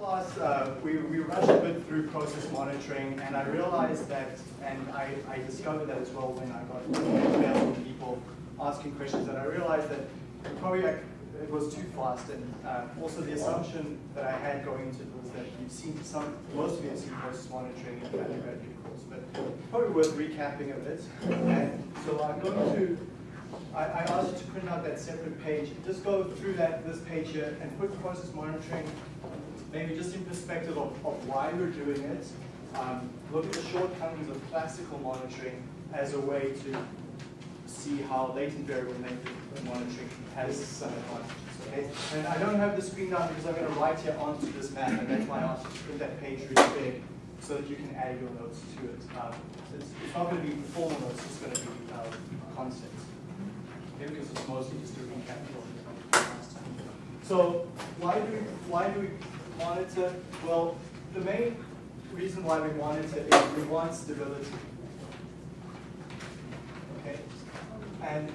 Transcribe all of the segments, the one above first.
class, uh, we, we rushed a bit through process monitoring, and I realized that, and I, I discovered that as well when I got emails from people asking questions, and I realized that probably it was too fast, and uh, also the assumption that I had going into it was that you've seen some, most of you have seen process monitoring in the undergraduate course, but probably worth recapping a bit. And so I'm going to I, I asked you to print out that separate page. Just go through that this page here and put process monitoring maybe just in perspective of, of why we're doing it. Um, look at the shortcomings of classical monitoring as a way to see how latent variable monitoring has some advantages. Okay? And I don't have the screen down because I'm going to write here onto this map, and you to print that page really big so that you can add your notes to it. Um, it's, it's, not going to be formal notes, it's going to be uh, concepts because it's mostly just a recap. So why do we why do we monitor? Well, the main reason why we wanted to is we want stability. Okay, and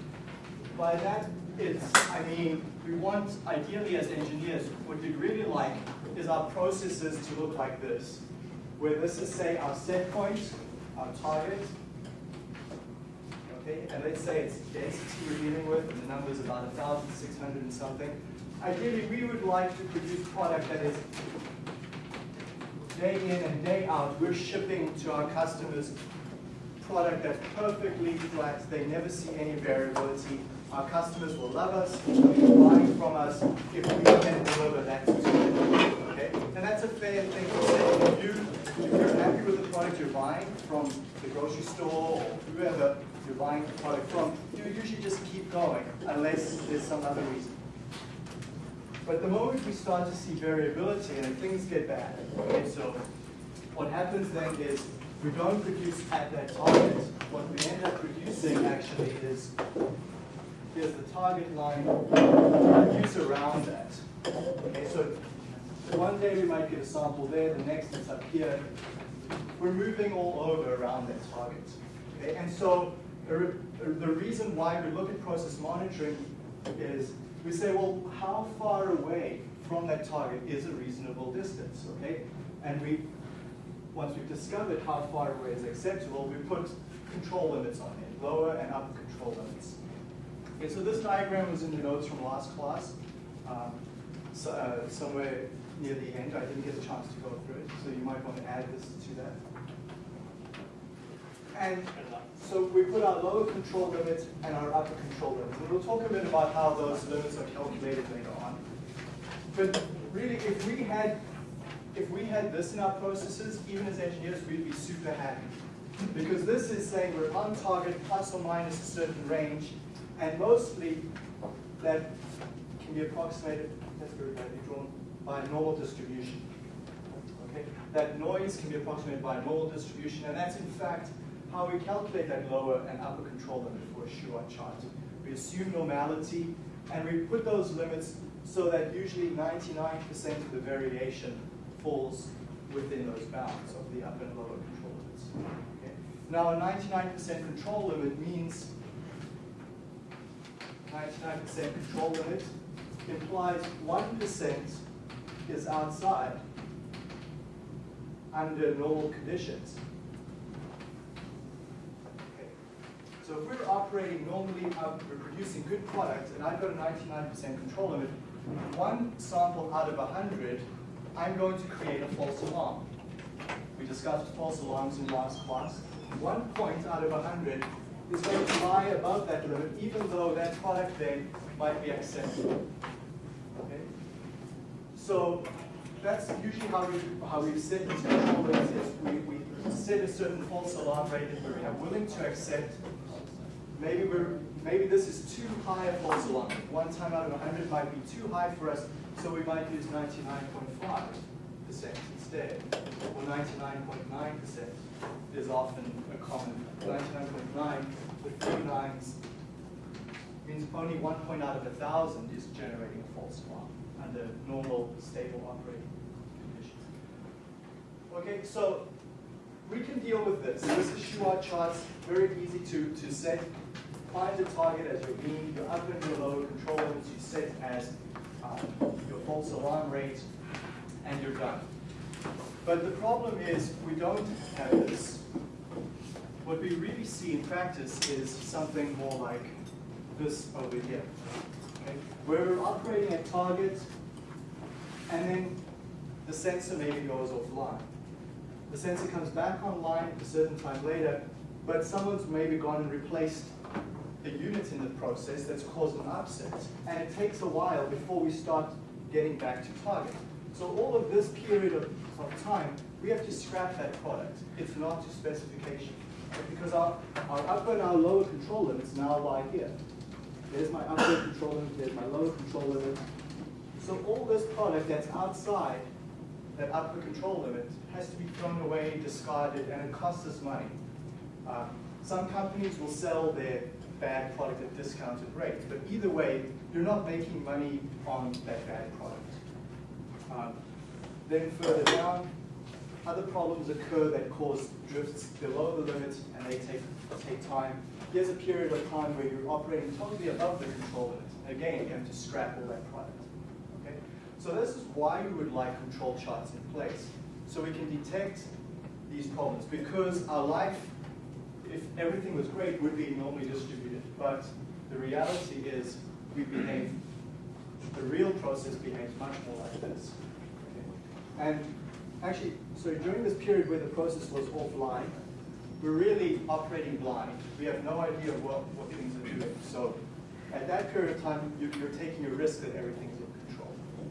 by that it's I mean we want ideally as engineers what we'd really like is our processes to look like this, where this is say our set point, our target, okay? And let's say it's density we're dealing with, and the number is about 1,600 and something. Ideally, we would like to produce product that is day in and day out, we're shipping to our customers product that's perfectly flat, they never see any variability. Our customers will love us, they'll be buying from us if we can deliver that to them. Okay? And that's a fair thing to say. If, you, if you're happy with the product you're buying from the grocery store or whoever, you're buying the product from, you usually just keep going unless there's some other reason. But the moment we start to see variability and things get bad, okay, so what happens then is we don't produce at that target. What we end up producing actually is, here's the target line, produce around that. Okay, so one day we might get a sample there, the next it's up here. We're moving all over around that target. Okay, and so the reason why we look at process monitoring is we say, well, how far away from that target is a reasonable distance, okay? And we, once we've discovered how far away is acceptable, we put control limits on it, lower and upper control limits. Okay, so this diagram was in the notes from last class. Um, so, uh, somewhere near the end, I didn't get a chance to go through it, so you might want to add this to that. And so we put our lower control limit and our upper control limit. And we'll talk a bit about how those limits are calculated later on. But really, if we had if we had this in our processes, even as engineers, we'd be super happy. Because this is saying we're on target plus or minus a certain range, and mostly that can be approximated, that's very badly drawn, by a normal distribution. Okay? That noise can be approximated by a normal distribution, and that's in fact how we calculate that lower and upper control limit for a Shewhart chart. We assume normality, and we put those limits so that usually 99% of the variation falls within those bounds of the upper and lower control limits. Okay? Now, a 99% control limit means 99% control limit implies 1% is outside under normal conditions. So if we're operating normally, uh, we're producing good products, and I've got a 99% control limit, one sample out of 100, I'm going to create a false alarm. We discussed false alarms in last class. One point out of 100 is going to lie above that limit, even though that product then might be acceptable. Okay? So that's usually how we how we set these control limits we, we set a certain false alarm rate that we are willing to accept maybe we're maybe this is too high a false alarm. One time out of 100 might be too high for us, so we might use 99.5% instead, or 99.9% is often a common. 99.9 with three nines means only one point out of a thousand is generating a false alarm under normal, stable operating conditions. Okay, so we can deal with this. This is Shewhart charts, very easy to, to set find a target as your mean, your upper and your lower control limits you set as uh, your false alarm rate, and you're done. But the problem is we don't have this. What we really see in practice is something more like this over here. Okay? We're operating at target, and then the sensor maybe goes offline. The sensor comes back online a certain time later, but someone's maybe gone and replaced the unit in the process that's caused an upset. And it takes a while before we start getting back to target. So all of this period of, of time, we have to scrap that product. It's not to specification. Because our, our upper and our lower control limits now lie here. There's my upper control limit, there's my lower control limit. So all this product that's outside that upper control limit has to be thrown away, discarded, and it costs us money. Uh, some companies will sell their bad product at discounted rates, but either way, you're not making money on that bad product. Um, then further down, other problems occur that cause drifts below the limit and they take, take time. Here's a period of time where you're operating totally above the control limit. Again, you have to scrap all that product. So this is why we would like control charts in place. So we can detect these problems because our life, if everything was great, would be normally distributed. But the reality is we behave, the real process behaves much more like this. Okay? And actually, so during this period where the process was offline, we're really operating blind. We have no idea what, what things are doing. So at that period of time, you, are taking a risk that everything's in control,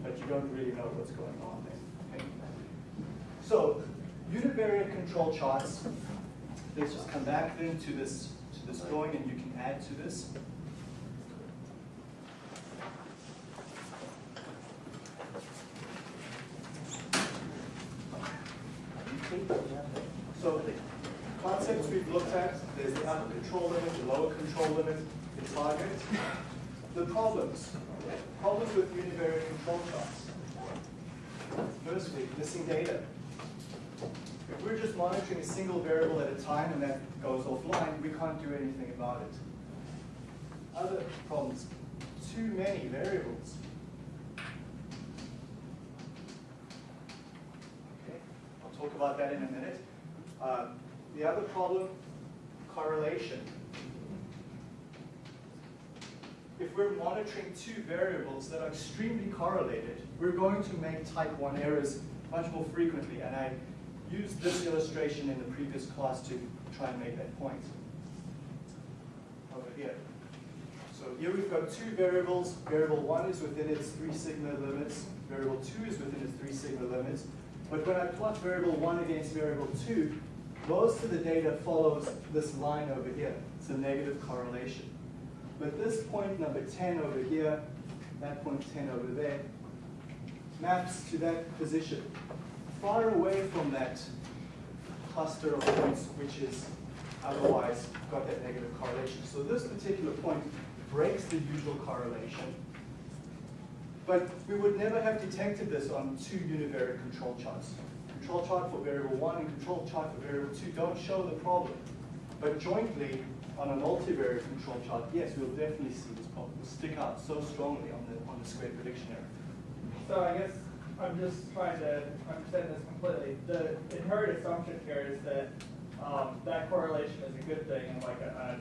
but you don't really know what's going on there. Okay? So univariate control charts, let's just come back then to this, to this drawing and you can add to this. So the concepts we've looked at, there's the upper control limit, the lower control limit, the target. The problems. Problems with univariate control charts. Firstly, missing data. If we're just monitoring a single variable at a time and that goes offline, we can't do anything about it. Other problems, too many variables. Okay, I'll talk about that in a minute. Uh, the other problem, correlation. If we're monitoring two variables that are extremely correlated, we're going to make type 1 errors much more frequently. And I used this illustration in the previous class to try and make that point. Over here. So here we've got two variables. Variable 1 is within its 3 sigma limits. Variable 2 is within its 3 sigma limits. But when I plot variable 1 against variable 2, most of the data follows this line over here. It's a negative correlation. But this point number 10 over here, that point 10 over there, maps to that position, far away from that cluster of points which is otherwise got that negative correlation. So this particular point breaks the usual correlation but we would never have detected this on two univariate control charts. Control chart for variable one and control chart for variable two don't show the problem. But jointly, on a multivariate control chart, yes, we'll definitely see this problem. Stick out so strongly on the, on the square prediction error. So I guess I'm just trying to understand this completely. The inherent assumption here is that um, that correlation is a good thing and like a, a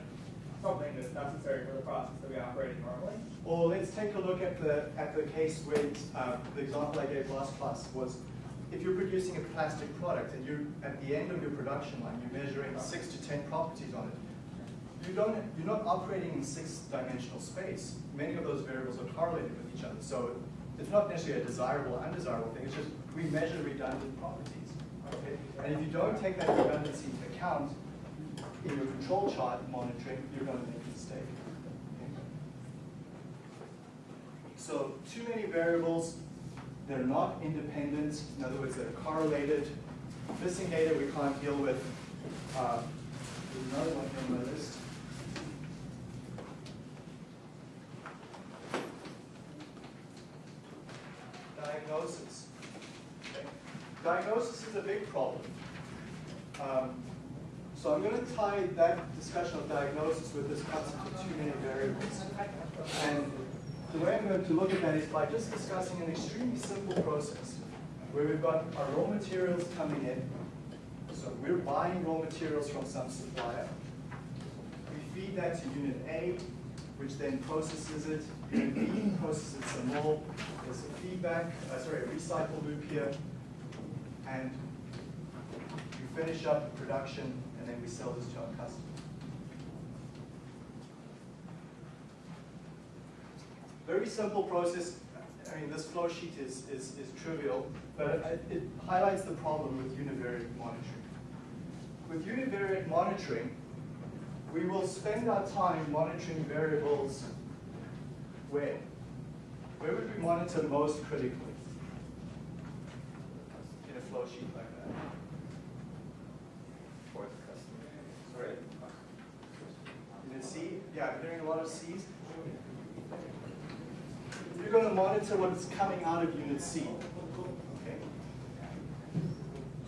something that's necessary for the process to be operating normally? Well, let's take a look at the at the case where uh, the example I gave last class was if you're producing a plastic product and you're at the end of your production line, you're measuring six to ten properties on it. You don't, you're not operating in six-dimensional space. Many of those variables are correlated with each other. So it's not necessarily a desirable or undesirable thing. It's just we measure redundant properties. Okay? And if you don't take that redundancy into account, in your control chart monitoring, you're going to make a mistake. So too many variables, they're not independent, in other words, they're correlated. Missing data we can't deal with. Uh, there's another one here on my list. Diagnosis. Okay. Diagnosis is a big problem. Um, so I'm going to tie that discussion of diagnosis with this concept of too many variables. And the way I'm going to look at that is by just discussing an extremely simple process. where we've got our raw materials coming in. So we're buying raw materials from some supplier. We feed that to unit A, which then processes it. Unit B processes some more. There's a feedback, uh, sorry, a recycle loop here. And we finish up production, and then we sell this to our customer. Very simple process. I mean, this flow sheet is, is, is trivial, but it, it highlights the problem with univariate monitoring. With univariate monitoring, we will spend our time monitoring variables where? Where would we monitor most critically in a flow sheet like that? For the customer. Sorry? Unit C? Yeah, I'm hearing a lot of Cs. You're going to monitor what's coming out of Unit C. Okay?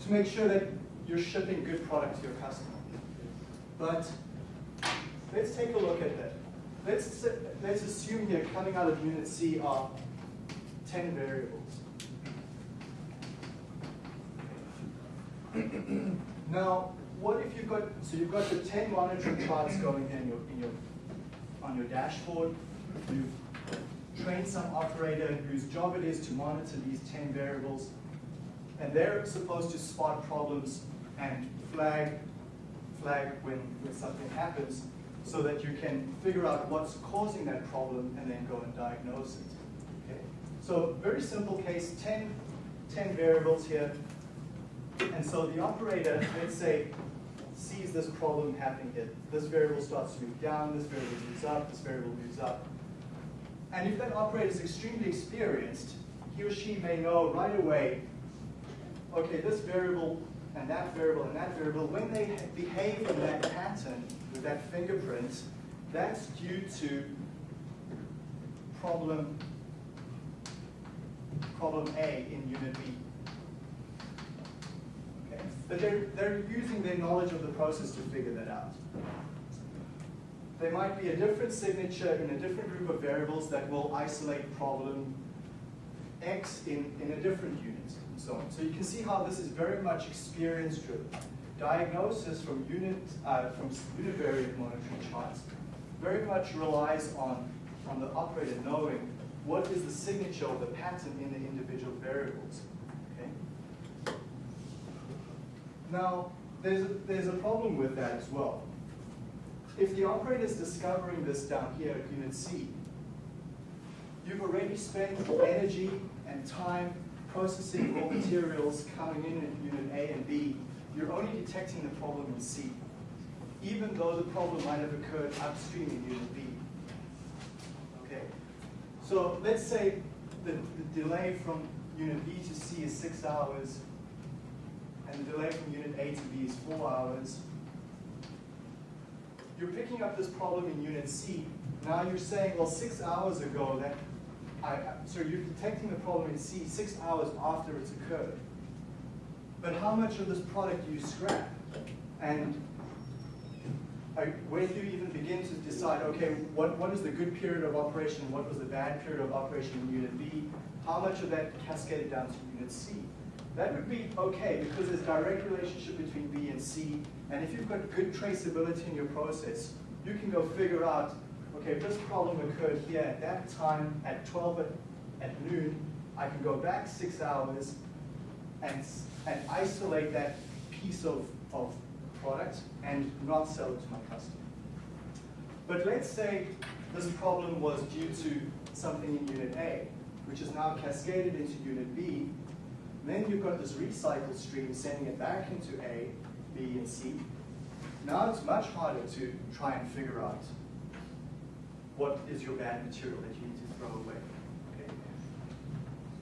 To make sure that you're shipping good product to your customer. But let's take a look at that. Let's, let's assume here coming out of Unit C are 10 variables. Now, what if you've got, so you've got the 10 monitoring charts going in your, in your, on your dashboard. You've trained some operator whose job it is to monitor these 10 variables. And they're supposed to spot problems and flag, flag when, when something happens so that you can figure out what's causing that problem and then go and diagnose it. Okay? So very simple case, 10, 10 variables here. And so the operator, let's say, sees this problem happening here. This variable starts to move down, this variable moves up, this variable moves up. And if that operator is extremely experienced, he or she may know right away, okay, this variable and that variable and that variable, when they behave in that pattern with that fingerprint, that's due to problem, problem A in unit B. Okay? But they're, they're using their knowledge of the process to figure that out. There might be a different signature in a different group of variables that will isolate problem X in, in a different unit, and so on. So you can see how this is very much experience driven. Diagnosis from unit uh, from univariate monitoring charts very much relies on, on the operator knowing what is the signature or the pattern in the individual variables. Okay? Now, there's a, there's a problem with that as well. If the operator is discovering this down here at unit C, you've already spent energy and time processing raw materials coming in at unit A and B. You're only detecting the problem in C, even though the problem might have occurred upstream in unit B. Okay, so let's say the, the delay from unit B to C is six hours, and the delay from unit A to B is four hours. You're picking up this problem in unit C. Now you're saying, well, six hours ago, that I, so you're detecting the problem in C six hours after it's occurred. But how much of this product do you scrap? And I, where do you even begin to decide, okay, what, what is the good period of operation what was the bad period of operation in unit B? How much of that cascaded down to unit C? That would be okay because there's direct relationship between B and C. And if you've got good traceability in your process, you can go figure out, okay, if this problem occurred here at that time at 12 at, at noon, I can go back six hours and, and isolate that piece of, of product and not sell it to my customer. But let's say this problem was due to something in unit A, which is now cascaded into unit B. Then you've got this recycle stream sending it back into A, B, and C. Now it's much harder to try and figure out what is your bad material that you need to throw away. Okay?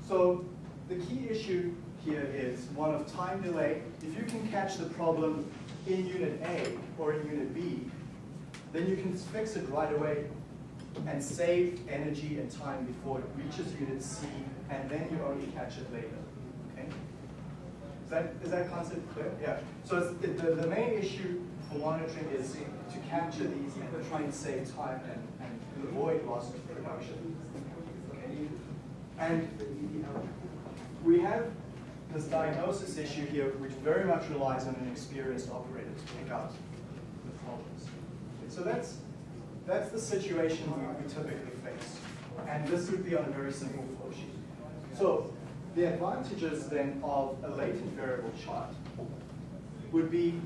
So the key issue here is one of time delay. If you can catch the problem in unit A or in unit B, then you can fix it right away and save energy and time before it reaches unit C, and then you only catch it later. Okay? Is that, is that concept clear? Yeah. So the, the, the main issue for monitoring is to capture these and try and save time and, and avoid loss of production. Okay? And we have this diagnosis issue here, which very much relies on an experienced operator to pick out the problems. So that's, that's the situation we, we typically face. And this would be on a very simple flow sheet. So the advantages then of a latent variable chart would be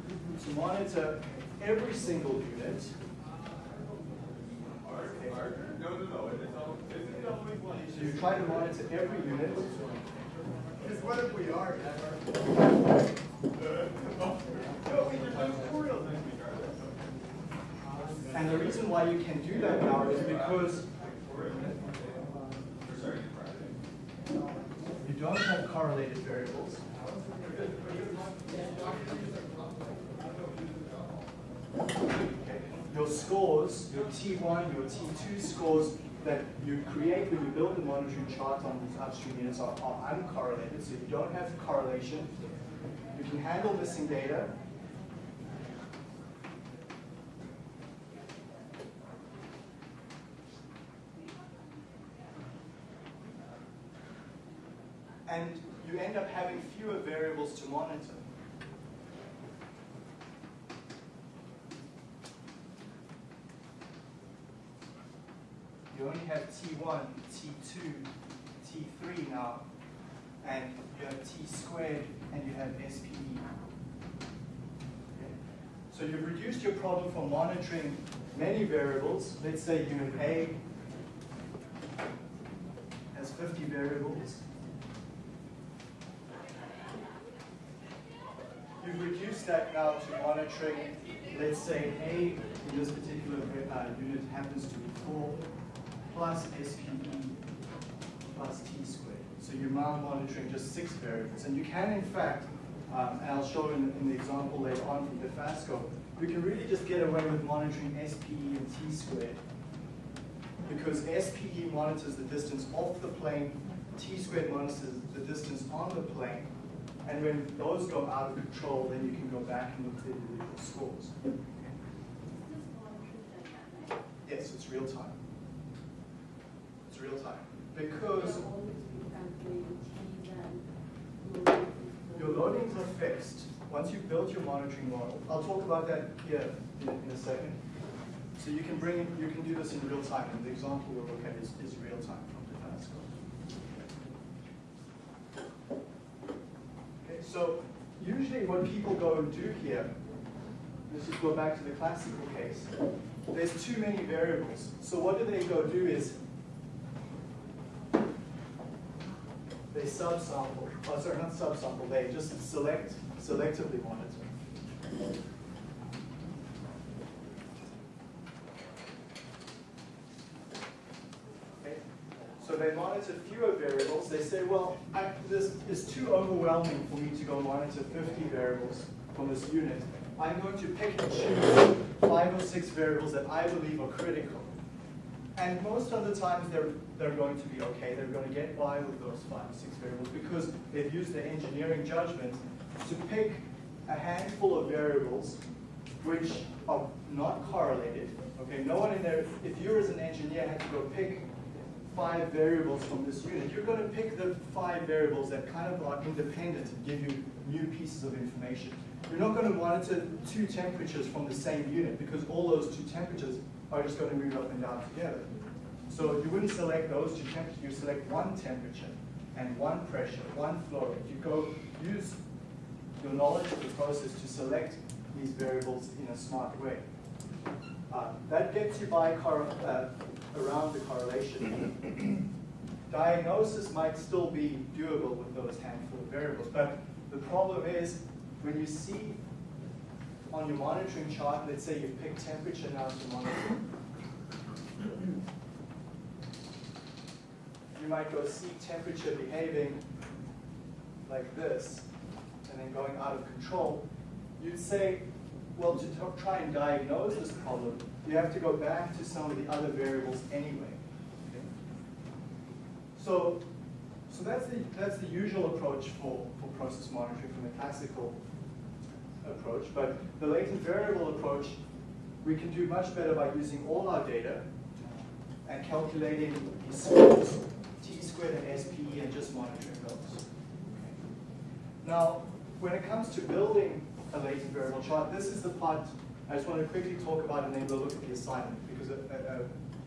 to monitor every single unit. So you try to monitor every unit. Because what if we are? And the reason why you can do that now is because you don't have correlated variables. Your scores, your T1, your T2 scores that you create when you build the monitoring chart on these upstream units are, are uncorrelated, so you don't have correlation. You can handle missing data. And you end up having fewer variables to monitor. You only have T1, T2, T3 now, and you have T squared and you have SPE. So you've reduced your problem from monitoring many variables. Let's say unit A has 50 variables. You've reduced that now to monitoring, let's say A in this particular uh, unit happens to be 4 plus SPE plus T squared. So you're now monitoring just six variables. And you can, in fact, um, and I'll show in, in the example later on from Dofasco, we can really just get away with monitoring SPE and T squared because SPE monitors the distance off the plane, T squared monitors the distance on the plane, and when those go out of control, then you can go back and look at the individual scores. Yes, it's real time. It's real time. Because your loadings are fixed. Once you've built your monitoring model, I'll talk about that here in, in a second. So you can bring, in- you can do this in real time, and the example we'll look at is, is real time from Dofasco. Okay, so usually what people go and do here, let's just go back to the classical case, there's too many variables. So what do they go do is, they subsample, oh sorry, not subsample, they just select, selectively monitor. So they monitor fewer variables. They say, well, I, this is too overwhelming for me to go monitor 50 variables from this unit. I'm going to pick and choose five or six variables that I believe are critical. And most of the times they're, they're going to be okay. They're going to get by with those five or six variables because they've used their engineering judgment to pick a handful of variables which are not correlated. Okay, no one in there, if you as an engineer had to go pick five variables from this unit, you're going to pick the five variables that kind of are independent and give you new pieces of information. You're not going to monitor two temperatures from the same unit because all those two temperatures are just going to move up and down together. So you wouldn't select those two temperatures, you select one temperature and one pressure, one flow rate. You go use your knowledge of the process to select these variables in a smart way. Uh, that gets you by uh, around the correlation. Diagnosis might still be doable with those handful of variables, but the problem is when you see on your monitoring chart, let's say you pick temperature now to monitor, you might go see temperature behaving like this, and then going out of control. You'd say, well, to try and diagnose this problem, you have to go back to some of the other variables anyway. Okay? So, so that's the that's the usual approach for, for process monitoring from the classical approach. But the latent variable approach, we can do much better by using all our data and calculating the scores, squared and SPE, and just monitoring those. Now, when it comes to building a latent variable chart, this is the part I just want to quickly talk about and then we'll look at the assignment because uh, uh,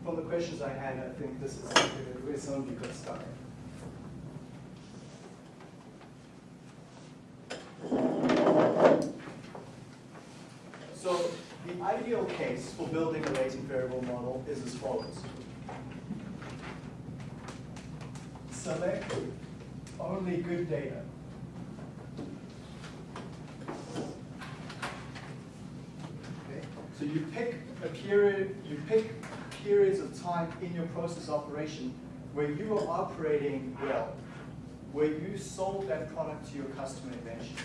from the questions I had, I think this is where some of you got stuck. So the ideal case for building a latent variable model is as follows. Select only good data. Okay, So you pick a period, you pick periods of time in your process operation where you are operating well, where you sold that product to your customer eventually.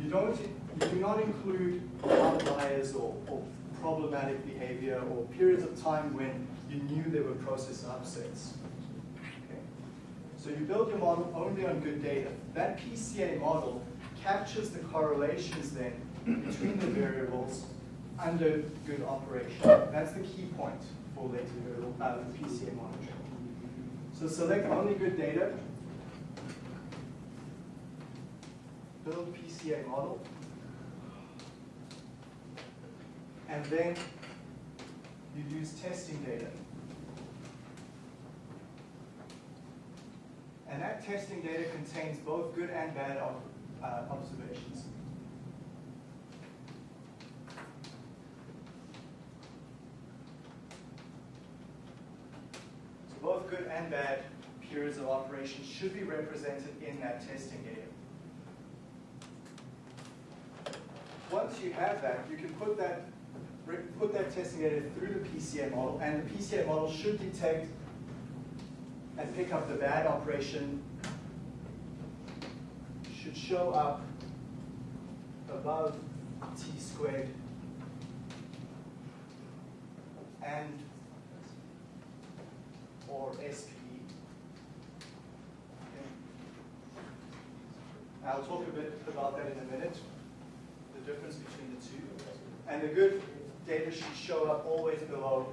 You don't, you do not include outliers or, or problematic behavior or periods of time when you knew there were process upsets. So you build your model only on good data. That PCA model captures the correlations then between the variables under good operation. That's the key point for latent variable uh, PCA monitoring. So select only good data, build PCA model, and then you use testing data. And that testing data contains both good and bad uh, observations. So both good and bad periods of operation should be represented in that testing data. Once you have that, you can put that put that testing data through the PCA model, and the PCA model should detect and pick up the bad operation, should show up above t squared and or SPE. Okay. I'll talk a bit about that in a minute, the difference between the two. And the good data should show up always below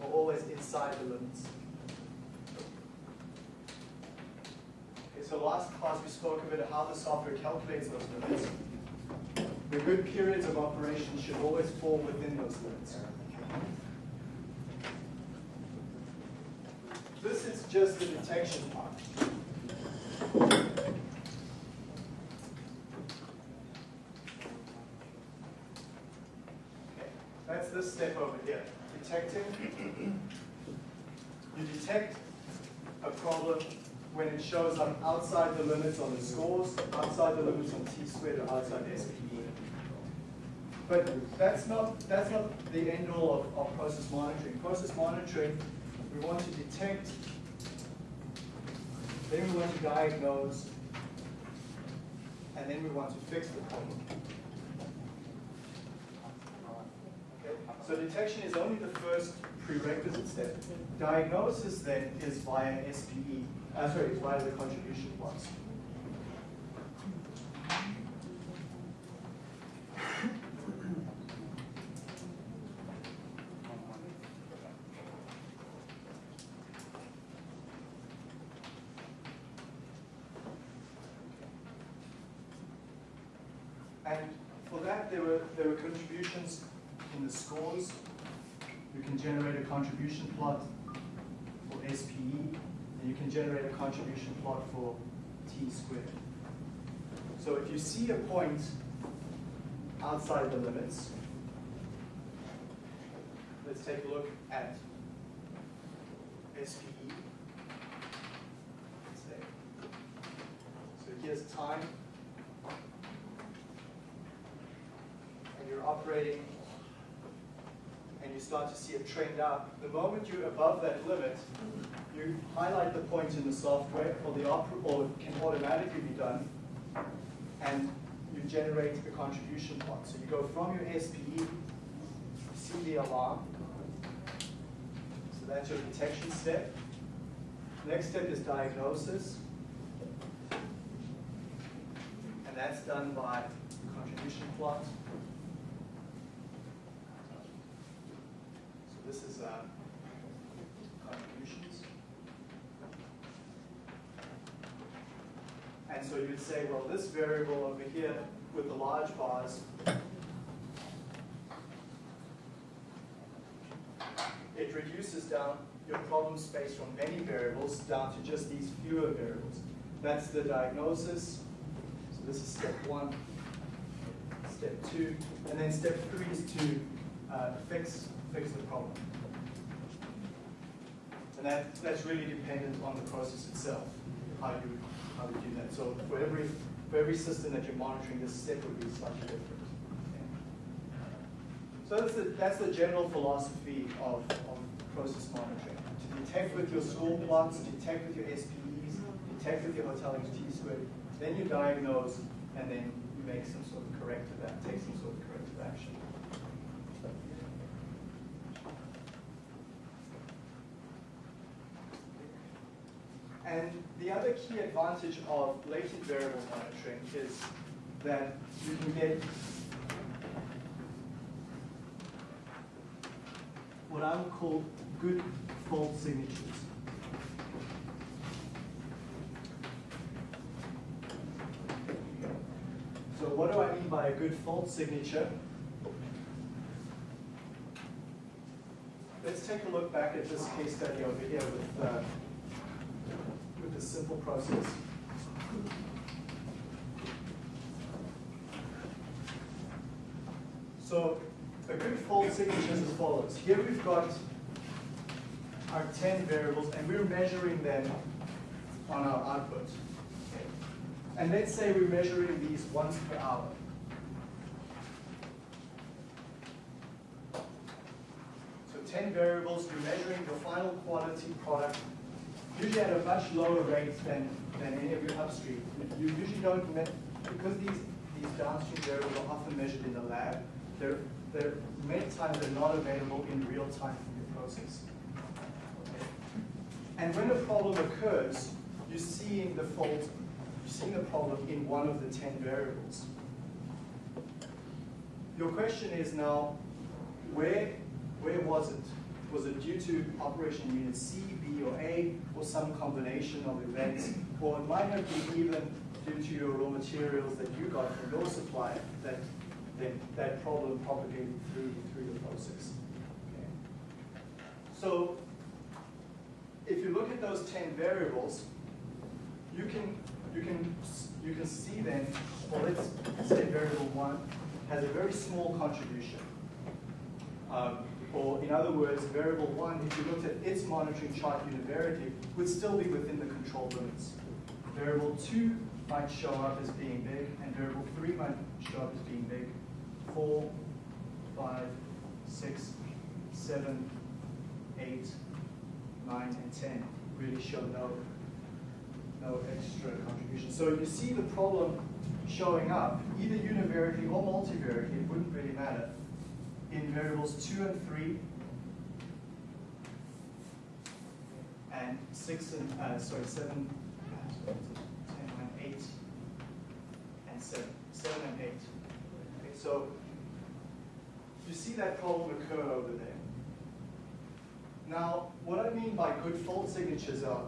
or always inside the limits. Okay, so last class we spoke a bit how the software calculates those limits. The good periods of operation should always fall within those limits. This is just the detection part. That's this step over here. Detecting. Detect a problem when it shows up outside the limits on the scores, outside the limits on t squared, or outside SPE. But that's not that's not the end all of, of process monitoring. Process monitoring, we want to detect, then we want to diagnose, and then we want to fix the problem. Okay? So detection is only the first prerequisite step. Diagnosis then is via SPE, uh, sorry, is via the contribution plots. And for that, there were, there were contributions the scores. You can generate a contribution plot for SPE, and you can generate a contribution plot for T squared. So if you see a point outside the limits, let's take a look at SPE. So here's time and you're operating start to see it trend up, the moment you're above that limit, you highlight the point in the software, or the or can automatically be done, and you generate the contribution plot. So you go from your SPE, see the alarm. So that's your detection step. Next step is diagnosis. And that's done by contribution plot. So this is uh, contributions. And so you'd say, well, this variable over here with the large bars it reduces down your problem space from many variables down to just these fewer variables. That's the diagnosis. So this is step one, step two, and then step three is to uh, fix fix the problem. And that, that's really dependent on the process itself, how you how you do that. So for every for every system that you're monitoring, this step would be slightly different. So that's the, that's the general philosophy of, of process monitoring. To detect with your score plots, detect with your SPEs, detect with your hotelling T-squared, then you diagnose, and then you make some sort of corrective, act, take some sort of corrective action. And the other key advantage of latent variable monitoring is that you can get what I would call good fault signatures. So what do I mean by a good fault signature? Let's take a look back at this case study over here with, uh, simple process. So a good fault signature is as follows. Here we've got our 10 variables and we're measuring them on our output. And let's say we're measuring these once per hour. So 10 variables, you're measuring the final quality product, usually at a much lower rate than, than any of your upstream. You usually don't, because these, these downstream variables are often measured in the lab, they're, they're many times they're not available in real time from your process. Okay. And when a problem occurs, you're seeing the fault, you're seeing the problem in one of the 10 variables. Your question is now, where, where was it? Was it due to operation unit C, B, or A, or some combination of events? Or it might have been even due to your raw materials that you got from your supplier that then that problem propagated through, through the process. Okay. So if you look at those 10 variables, you can, you can, you can see then, well, let's say variable one has a very small contribution. Um, or in other words, variable one, if you looked at its monitoring chart univariately, would still be within the control limits. Variable two might show up as being big, and variable three might show up as being big, four, five, six, seven, eight, nine, and ten really show no, no extra contribution. So you see the problem showing up, either univariately or multivariately, it wouldn't really matter, in variables two and three, and six and, uh, sorry, seven, uh, ten, nine, eight, and seven, seven and eight. Okay, so you see that problem occur over there. Now, what I mean by good fault signatures are,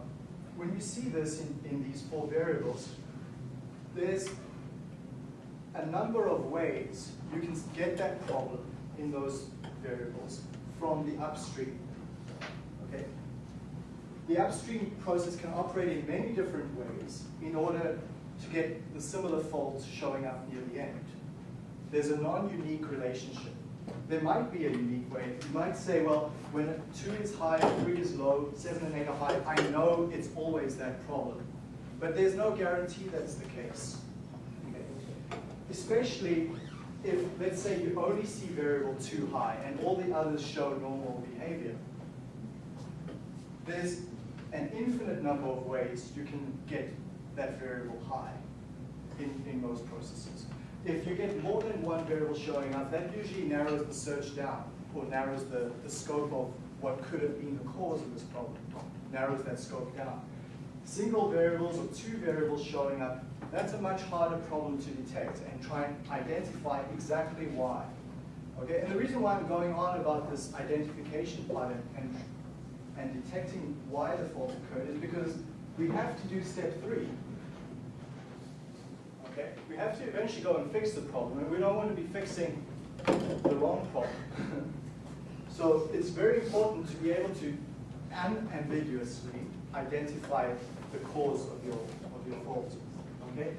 when you see this in, in these four variables, there's a number of ways you can get that problem in those variables from the upstream. Okay? The upstream process can operate in many different ways in order to get the similar faults showing up near the end. There's a non-unique relationship. There might be a unique way. You might say, well, when two is high, three is low, seven and eight are high, I know it's always that problem. But there's no guarantee that's the case. Okay? Especially if, let's say, you only see variable two high and all the others show normal behavior. There's an infinite number of ways you can get that variable high in, in most processes. If you get more than one variable showing up, that usually narrows the search down or narrows the, the scope of what could have been the cause of this problem, narrows that scope down. Single variables or two variables showing up, that's a much harder problem to detect and try and identify exactly why. Okay, and the reason why I'm going on about this identification part and, and, detecting why the fault occurred is because we have to do step three. Okay, we have to eventually go and fix the problem, and we don't want to be fixing the wrong problem. so it's very important to be able to unambiguously identify the cause of your, of your fault. Okay?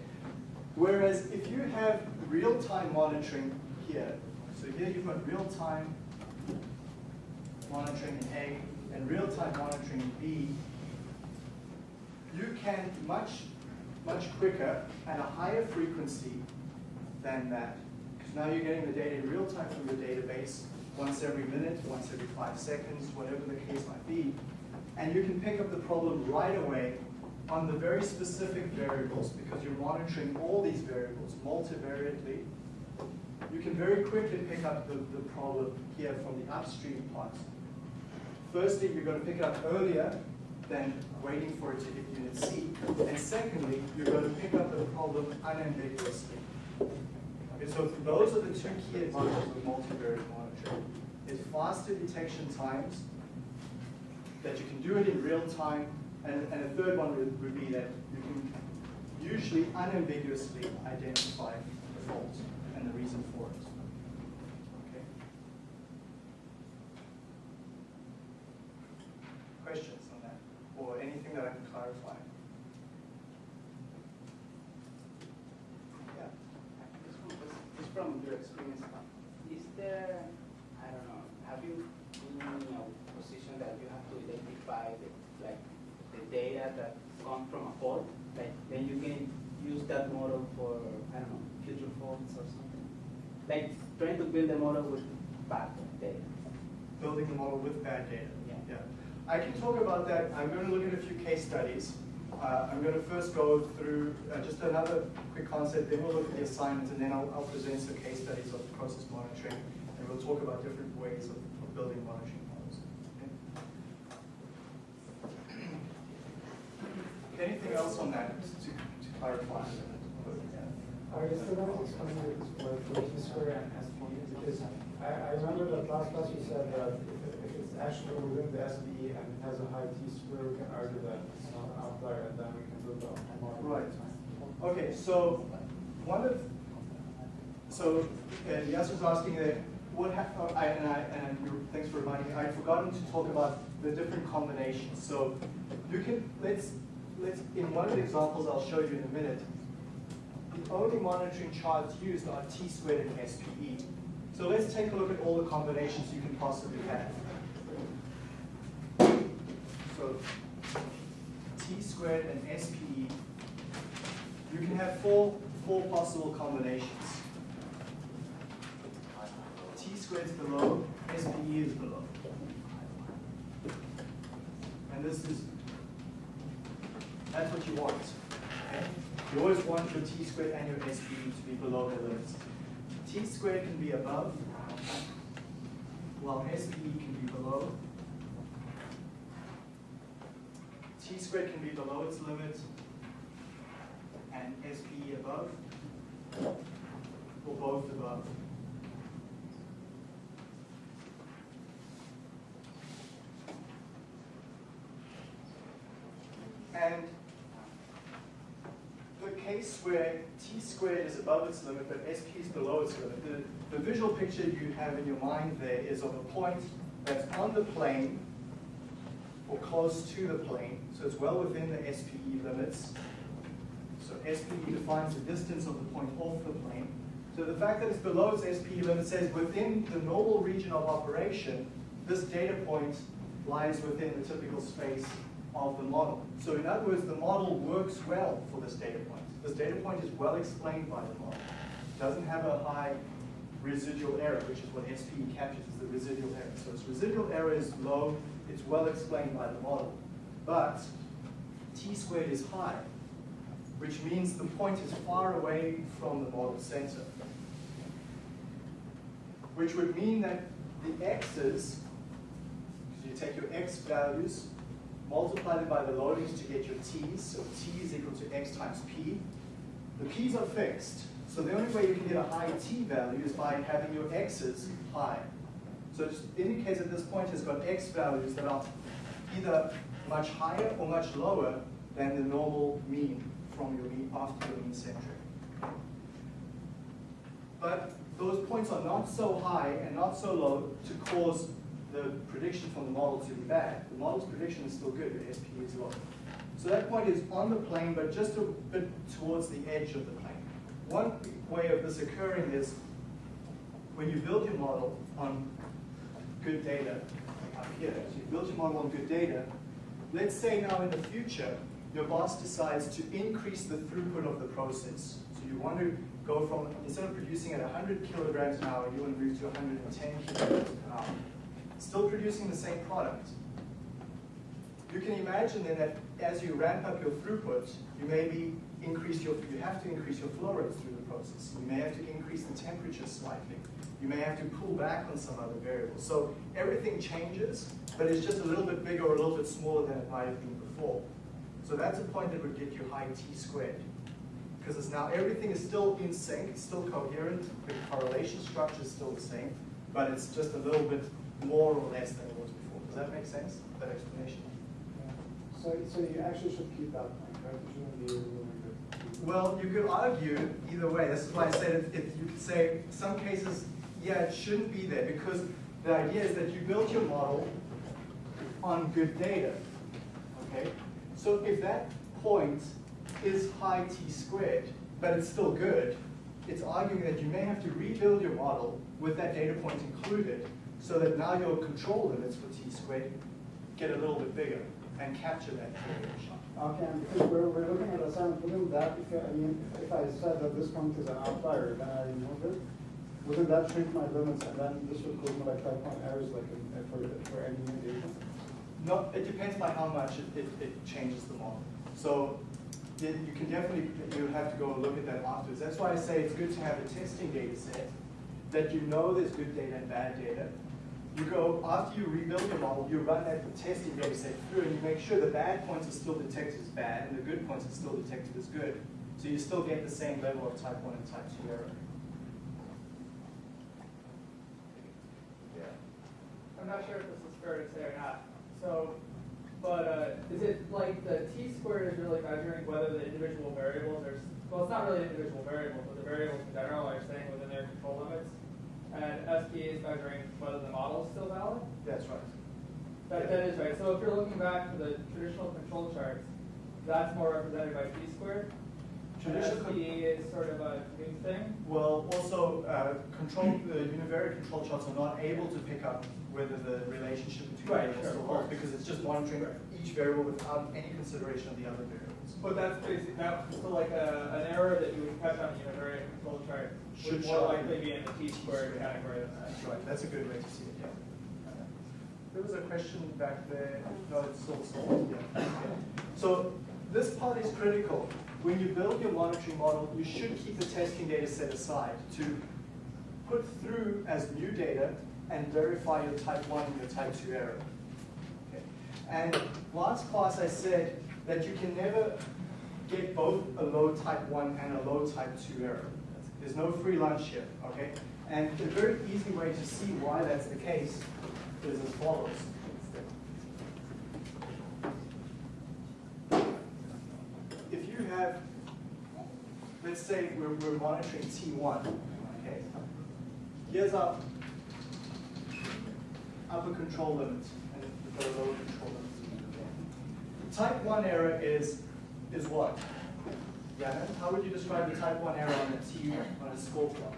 Whereas if you have real-time monitoring here, so here you've got real-time monitoring in A and real-time monitoring in B, you can much, much quicker at a higher frequency than that. Because now you're getting the data in real time from your database, once every minute, once every five seconds, whatever the case might be. And you can pick up the problem right away on the very specific variables because you're monitoring all these variables multivariately. You can very quickly pick up the, the problem here from the upstream part. Firstly, you're going to pick it up earlier than waiting for it to hit unit C. And secondly, you're going to pick up the problem unambiguously. Okay, so those are the two key advantages of multivariate monitoring. It's faster detection times, that you can do it in real time, and, and a third one would, would be that you can usually unambiguously identify the fault and the reason for it. Okay? Questions on that? Or anything that I can clarify? Yeah. This one was- Just from your experience, is there, I don't know, have you been in a position that you have to identify the, like, the data that come from a fault? Like, then you can use that model for, I don't know, future faults or something? Like, trying to build a model with bad data. building the model with bad data. Yeah. I can talk about that. I'm going to look at a few case studies. Uh, I'm going to first go through uh, just another quick concept, then we'll look at the assignments, and then I'll, I'll present some case studies of process monitoring, and we'll talk about different ways of, of building monitoring models. Okay? Anything else on that to, to clarify? Are you still going to explain the T square and I, I remember that last class you said that if, it's actually within the SPE and it has a high T square, we can argue that it's not an outlier and then we can build up model. Right. Okay, so one of, so uh, Yas was asking that what oh, I, and I, and thanks for reminding me, I'd forgotten to talk about the different combinations. So you can, let's, let's, in one of the examples I'll show you in a minute, the only monitoring charts used are T squared and SPE. So let's take a look at all the combinations you can possibly have. So T squared and SPE, you can have four, four possible combinations. T squared is below, SPE is below. And this is, that's what you want. You always want your T squared and your SPE to be below the limits. T squared can be above, while SPE can be below. T squared can be below its limit and SPE above, or both above. And where t squared is above its limit but sp is below its limit, the, the visual picture you have in your mind there is of a point that's on the plane or close to the plane, so it's well within the SPE limits. So SPE defines the distance of the point off the plane. So the fact that it's below its SPE limit says within the normal region of operation, this data point lies within the typical space of the model. So in other words, the model works well for this data point. This data point is well explained by the model. It Doesn't have a high residual error, which is what SPE captures, is the residual error. So its residual error is low, it's well explained by the model. But t squared is high, which means the point is far away from the model center. Which would mean that the x's, so you take your x values, multiply them by the loadings to get your t's, so t is equal to x times p. The p's are fixed, so the only way you can get a high t value is by having your x's high. So it indicates that this point has got x values that are either much higher or much lower than the normal mean from your mean after your mean centering. but those points are not so high and not so low to cause the prediction from the model to be bad. The model's prediction is still good, the SP is low. So that point is on the plane, but just a bit towards the edge of the plane. One way of this occurring is when you build your model on good data, up here, so you build your model on good data, let's say now in the future, your boss decides to increase the throughput of the process. So you want to go from, instead of producing at 100 kilograms an hour, you want to move to 110 kilograms an hour. Still producing the same product. You can imagine then that as you ramp up your throughput, you maybe increase your, you have to increase your flow rates through the process. You may have to increase the temperature slightly. You may have to pull back on some other variables. So everything changes, but it's just a little bit bigger or a little bit smaller than it might have been before. So that's a point that would get you high t squared. Because it's now everything is still in sync, it's still coherent, the correlation structure is still the same, but it's just a little bit more or less than it was before. Does that make sense, that explanation? So, so you actually should keep that point, right? You shouldn't be removing it. Well, you could argue either way. This is why I said if, if you could say some cases, yeah, it shouldn't be there because the idea is that you built your model on good data. Okay? So if that point is high t squared, but it's still good, it's arguing that you may have to rebuild your model with that data point included so that now your control limits for t squared get a little bit bigger and capture that variation. Okay, and because we're, we're looking at assignment, wouldn't that, if, I mean, if I said that this point is an outlier, then I remove it, wouldn't that shrink my limits and then this would cause me like five point errors like in, uh, for, for any new data? No, it depends by how much it, it, it changes the model. So it- you can definitely, you have to go and look at that afterwards. That's why I say it's good to have a testing data set that you know there's good data and bad data. You go, after you rebuild your model, you run that testing data set through and you make sure the bad points are still detected as bad and the good points are still detected as good. So you still get the same level of type 1 and type 2 error. Yeah. I'm not sure if this is fair to say or not. So, but uh, is it like the t squared is really measuring whether the individual variables are, well, it's not really individual variables, but the variables in general are staying within their control limits? And SP is measuring whether the model is still valid? That's right. That, that is right. So if you're looking back to the traditional control charts, that's more represented by p squared. Traditional SPE is sort of a new thing. Well, also, uh, control, the univariate control charts are not able to pick up whether the relationship between Right, variables sure, still holds, because it's just monitoring each variable without any consideration of the other variables. But that's basically, that, so like a, an error that you would catch on a univariate control chart Should would more show likely be in the t squared category than that. That's right, that's a good way to see it, yeah. There was a question back there, no, it's still solved, yeah. Okay. So this part is critical. When you build your monitoring model, you should keep the testing data set aside to put through as new data and verify your type 1 and your type 2 error. Okay. And last class I said that you can never get both a low type 1 and a low type 2 error. There's no free lunch here, okay? And a very easy way to see why that's the case is as follows. If you have, let's say we're, we're monitoring T1, okay? Here's our upper control limit and the lower control limit. Type 1 error is, is what? Yeah, how would you describe the type 1 error on a T, on a score plot?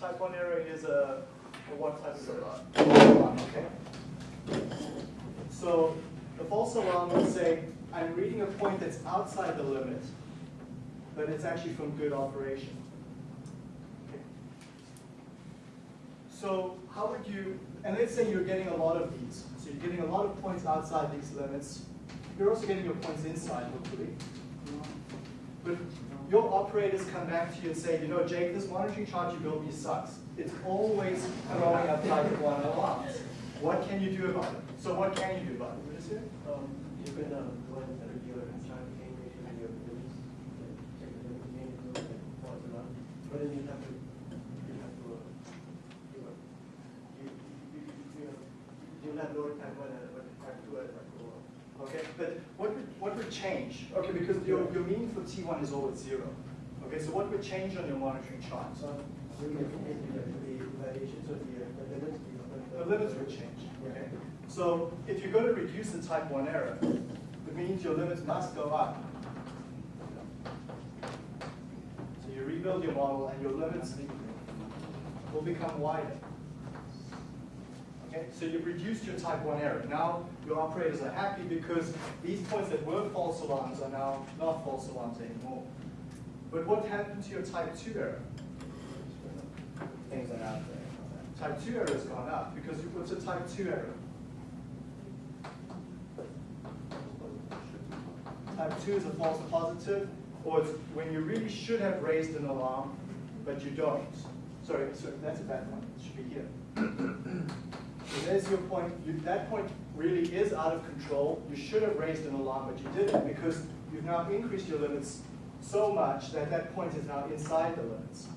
Type 1 error is a, a what type of error? Okay. So the false alarm would say, I'm reading a point that's outside the limit, but it's actually from good operation. So how would you, and let's say you're getting a lot of these. So you're getting a lot of points outside these limits. You're also getting your points inside, hopefully. But your operators come back to you and say, you know, Jake, this monitoring chart you built me sucks. It's always throwing up type one alarms. What can you do about it? So what can you do about it? What is it? Um, you can, um, go ahead and set a dealer and try to gain ratio in your limits, like, check the limit gain if you like, false alarm. But then you have to, you have to, uh, you know, you, you, you, you know, you'll have lower time one and, but type two and type four. Okay, but what would, what would change? Okay, because your, your mean for T1 is always zero. Okay, so what would change on your monitoring chart? So, we the variations of the, the limits. The limits would change, okay? So if you're going to reduce the type 1 error, it means your limits must go up. So you rebuild your model and your limits will become wider. Okay, so you've reduced your type 1 error. Now your operators are happy because these points that were false alarms are now not false alarms anymore. But what happened to your type 2 error? Things are out there. Type 2 error has gone up because you- what's a type 2 error? Type 2 is a false positive, or it's when you really should have raised an alarm, but you don't. Sorry, sorry, that's a bad one. It should be here. There's your point. You, that point really is out of control. You should have raised an alarm, but you didn't because you've now increased your limits so much that that point is now inside the limits.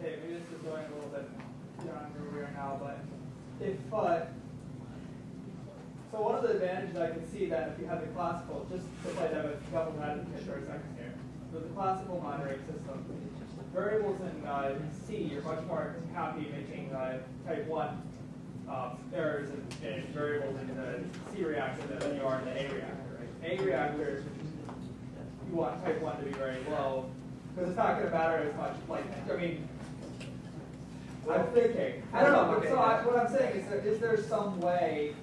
Okay, maybe this is going a little bit beyond where we are now, but if, uh, so one of the advantages I can see that if you have the classical, just to play devil's devil's advocate for a second here, with the classical monitoring system, variables in uh, C, you're much more happy making uh, type 1 um, errors in, in variables in the C reactor than you are in the A reactor. Right? A reactor, you want type 1 to be very low, because it's not going to matter as much. Like, I mean, I'm thinking. I don't know. But so I, what I'm saying is, there, is there some way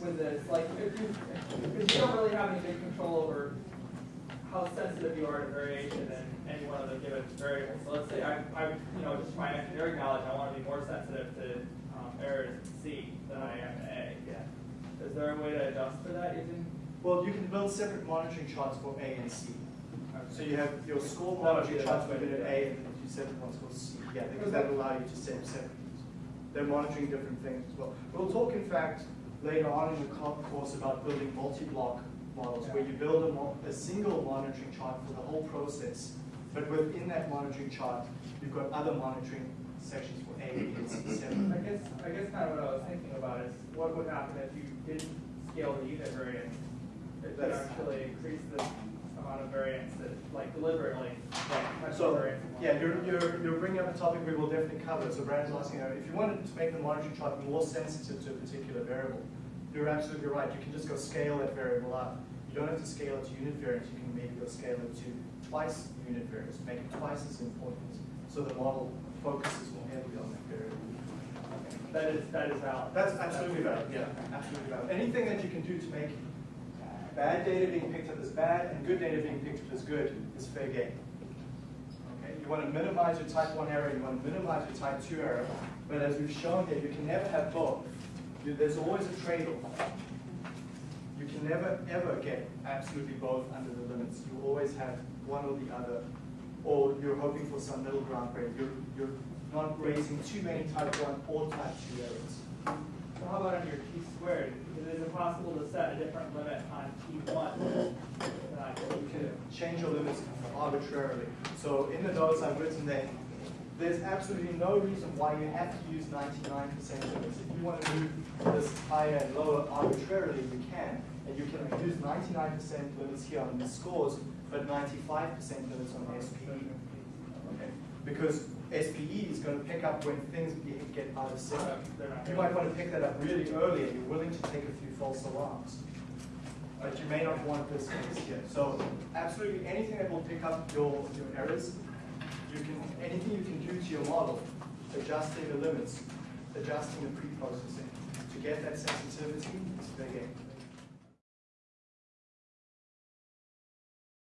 with this, like, if you, because you don't really have any big control over how sensitive you are to variation in any one of the given variables. So let's say I, I, you know, just my engineering knowledge, I want to be more sensitive to errors C than I am A. Yeah. Is there a way to adjust for that using? Well, you can build separate monitoring charts for A and C. So you have your score That would be monitoring charts for way to do unit. A and then you separate ones for C. Yeah, because that will allow you to set separate. They're monitoring different things as well. We'll talk, in fact, later on in the course about building multi-block models where you build a, a single monitoring chart for the whole process. But within that monitoring chart, you've got other monitoring sections for A, B, and C I guess, I guess kind of what I was thinking about is what would happen if you didn't scale the unit variance? If you actually increase the amount of variance that, like deliberately, like So, variance. yeah, you're, you're, you're bringing up a topic we will definitely cover. So Brandon's asking, if you wanted to make the monitoring chart more sensitive to a particular variable, you're absolutely right. You can just go scale that variable up. You don't have to scale it to unit variance. You can maybe go scale it to twice unit variance, make it twice as important. So the model focuses more heavily on that is, that is valid. That's absolutely valid, yeah, absolutely valid. Anything that you can do to make bad data being picked up as bad and good data being picked up as good is fair game. Okay, you want to minimize your type 1 error, you want to minimize your type 2 error, but as we've shown here, you can never have both. There's always a trade-off. You can never, ever get absolutely both under the limits. You always have one or the other, or you're hoping for some middle ground where you're, you're not raising too many type 1 or type 2 errors. So how about on your T squared? Is it possible to set a different limit on T one than on T You can change your limits arbitrarily. So in the notes I've written there, there's absolutely no reason why you have to use 99% limits. If you want to move this higher and lower arbitrarily, you can. And you can use 99% limits here on the scores, but 95% limits on SPE. Okay? Because SPE is going to pick up when things get out of sync. Um, you might want to pick that up really early and you're willing to take a few false alarms. But you may not want this case here. So absolutely anything that will pick up your, your errors, you can, anything you can do to your model, adjusting the limits, adjusting the pre-processing, to get that sensitivity is game.